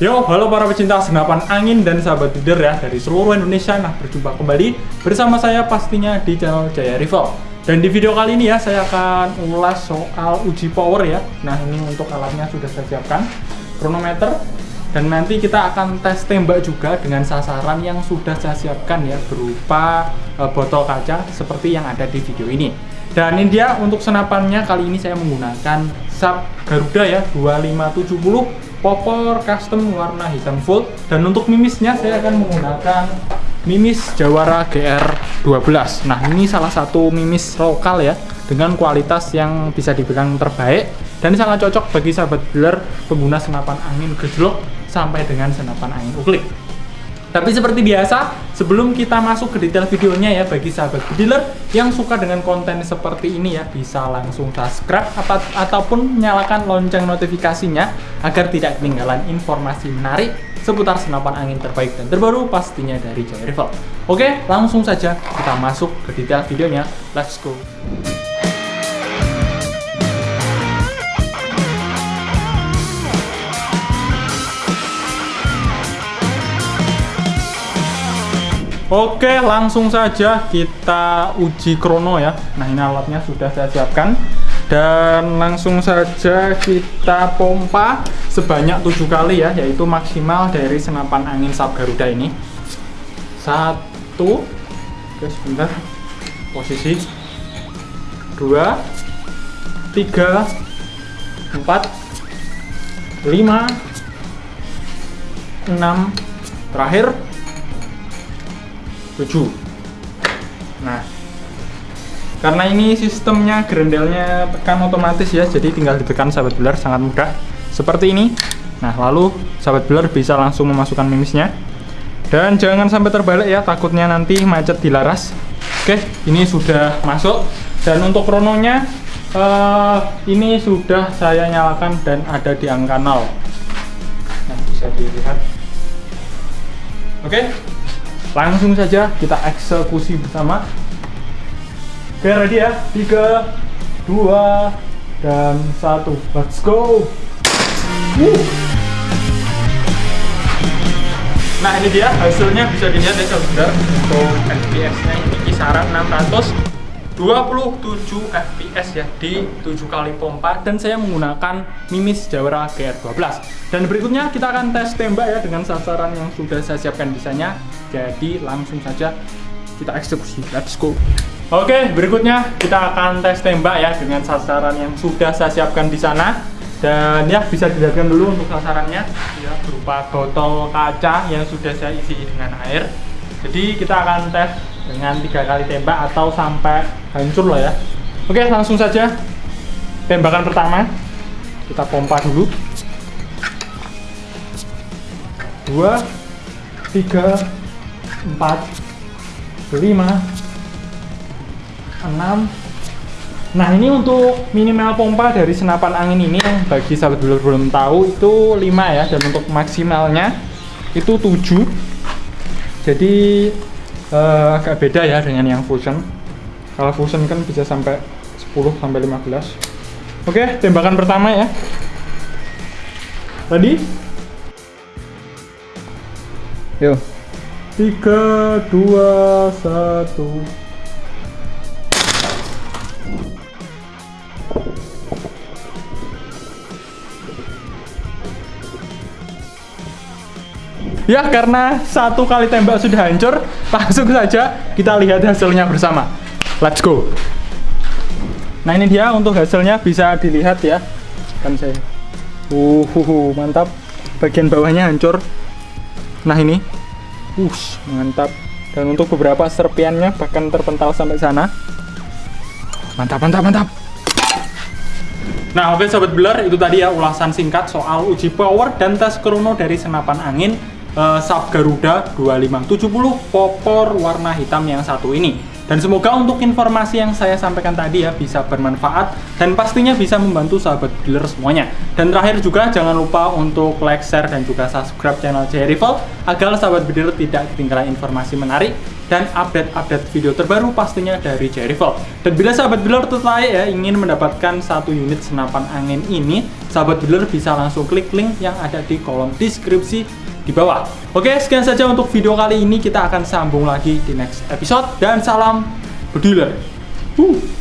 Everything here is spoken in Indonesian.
Yo, halo para pecinta senapan angin dan sahabat leader ya dari seluruh Indonesia. Nah, berjumpa kembali bersama saya pastinya di channel Jaya Rival. Dan di video kali ini ya, saya akan ulas soal uji power ya. Nah, ini untuk alatnya sudah saya siapkan. Kronometer. Dan nanti kita akan tes tembak juga dengan sasaran yang sudah saya siapkan ya, berupa e, botol kaca seperti yang ada di video ini. Dan ini dia untuk senapannya kali ini saya menggunakan Sub Garuda ya 2570 popor custom warna hitam full. Dan untuk mimisnya saya akan menggunakan mimis Jawara GR12 nah ini salah satu mimis lokal ya dengan kualitas yang bisa dibilang terbaik. Dan sangat cocok bagi sahabat dealer pengguna senapan angin gejlok sampai dengan senapan angin uklik tapi seperti biasa, sebelum kita masuk ke detail videonya ya bagi sahabat dealer yang suka dengan konten seperti ini ya bisa langsung subscribe apa, ataupun nyalakan lonceng notifikasinya agar tidak ketinggalan informasi menarik seputar senapan angin terbaik dan terbaru pastinya dari Jaya Rival. Oke, langsung saja kita masuk ke detail videonya. Let's go. Oke, langsung saja kita uji krono ya. Nah, ini alatnya sudah saya siapkan. Dan langsung saja kita pompa sebanyak tujuh kali ya, yaitu maksimal dari senapan angin Sab Garuda ini. Satu, oke sebentar, posisi. Dua, tiga, empat, lima, enam, terakhir 7 nah karena ini sistemnya grendelnya tekan otomatis ya jadi tinggal ditekan sahabat belar sangat mudah. Seperti ini. Nah lalu sahabat belar bisa langsung memasukkan mimisnya. Dan jangan sampai terbalik ya takutnya nanti macet di laras oke ini sudah masuk. Dan untuk krononya uh, ini sudah saya nyalakan dan ada di angka 0 nah bisa dilihat. Oke langsung saja kita eksekusi bersama. Oke ready ya? 3 2 dan 1 let's go. Uh. nah ini dia. Hasilnya bisa dilihat ya saudara. Untuk FPS nya ini kisaran 600 27 fps ya di 7 kali pompa dan saya menggunakan Mimis Jawara GR12 dan berikutnya kita akan tes tembak ya dengan sasaran yang sudah saya siapkan desainnya. Jadi langsung saja kita eksekusi. Let's go. Oke berikutnya kita akan tes tembak ya dengan sasaran yang sudah saya siapkan di sana. Dan ya bisa dilihatkan dulu untuk sasarannya. Ya berupa botol kaca yang sudah saya isi dengan air. Jadi kita akan tes dengan tiga kali tembak atau sampai hancur loh ya. Oke langsung saja. Tembakan pertama. Kita pompa dulu. Dua tiga empat lima enam. Nah ini untuk minimal pompa dari senapan angin ini bagi sahabat belum belum tahu itu 5 ya. Dan untuk maksimalnya itu 7 jadi uh, agak beda ya dengan yang fusion kalau fusion kan bisa sampai 10 sampai 15 oke tembakan pertama ya. Tadi? Yuk 3 2 1 Ya karena satu kali tembak sudah hancur, langsung saja kita lihat hasilnya bersama. Let's go. Nah ini dia untuk hasilnya bisa dilihat ya. Kan saya. Uh, uh, mantap. Bagian bawahnya hancur. Nah ini. Ush, mantap. Dan untuk beberapa serpiannya bahkan terpental sampai sana. Mantap, mantap, mantap. Nah oke sobat beler itu tadi ya ulasan singkat soal uji power dan tes krono dari senapan angin uh, Sub Garuda 2570 popor warna hitam yang satu ini. Dan semoga untuk informasi yang saya sampaikan tadi ya bisa bermanfaat dan pastinya bisa membantu sahabat dealer semuanya. Dan terakhir juga jangan lupa untuk like, share, dan juga subscribe channel J Rival agar sahabat dealer tidak ketinggalan informasi menarik dan update-update video terbaru pastinya dari Rival. Dan bila sahabat builder tertarik ya ingin mendapatkan satu unit senapan angin ini, sahabat builder bisa langsung klik link yang ada di kolom deskripsi di bawah. Oke, sekian saja untuk video kali ini. Kita akan sambung lagi di next episode dan salam builder. Uh.